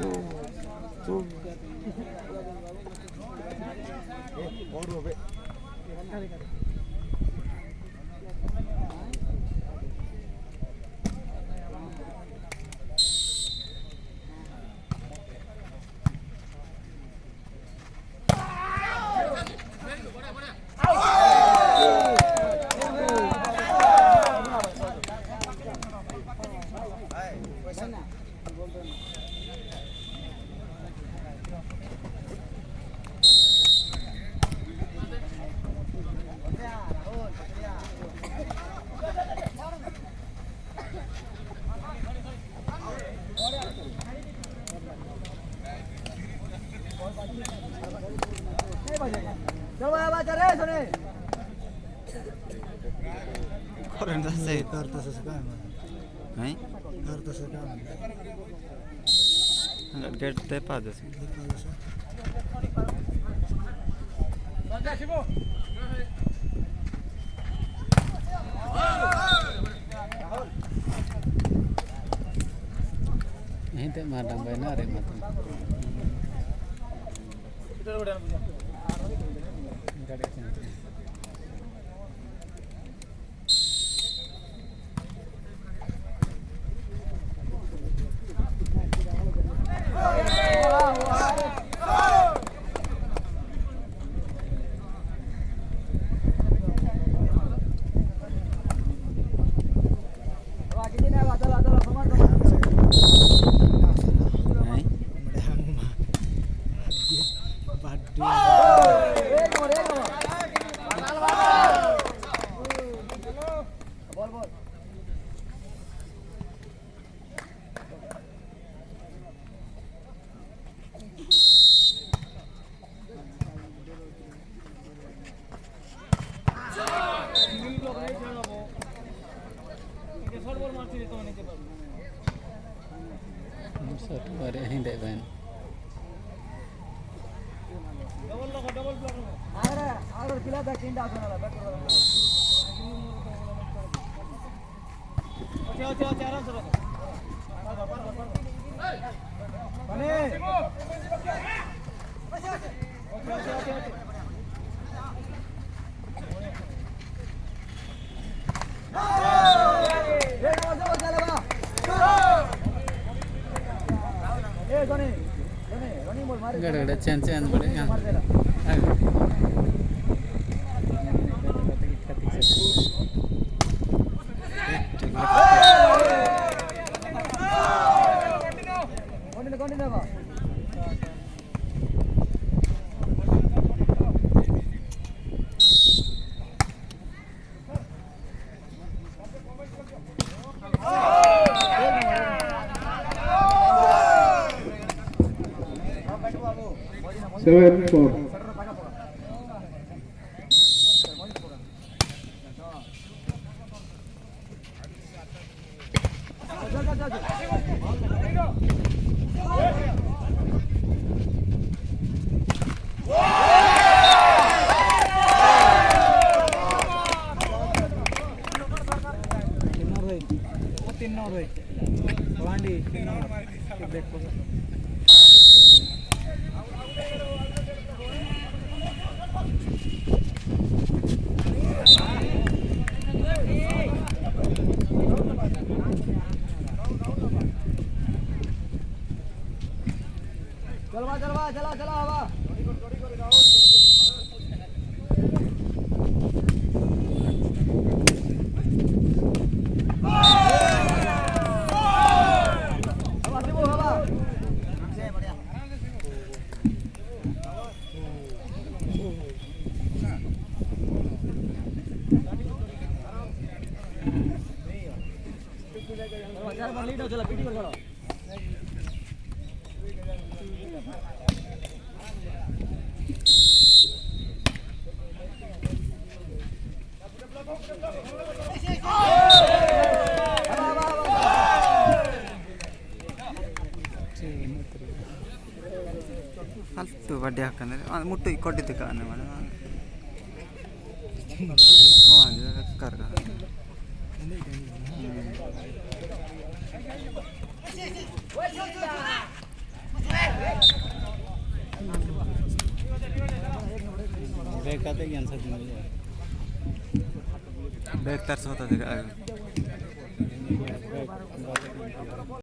Thank you. Current जस्तै तर त्यसो कहाँ है Badu. काय म्हणा गेट ते पाहतच Hindi madang bay na rin mata. नाही म्हणजे हंग body Sort bare hindi bay. गड गड चैन चैन बड़े seven four. ತಿನ್ನೋರು ಐತಿ ತಿನ್ನೋರು ಐತಿ ತಗೊಂಡು ತಿನ್ನೋರು ಬೇಕು चलवा चलवा चला चला हवा। चला पीटी कर चलो ಬಡ್ಡಿ ಹಾಕಂದ್ರೆ ಮುಟ್ಟು ಕೊಟ್ಟಿದ್ದು ಕಾರಣ ಮೇಡಮ್ ಹ್ಞೂ ಅದು ಕರ್ಗ ಬೇಕಾದಾಗ ಅನ್ಸತ್ತೆ ನನಗೆ ಬೇಗ ತರ್ಸೋತದೆ ಬೇಕು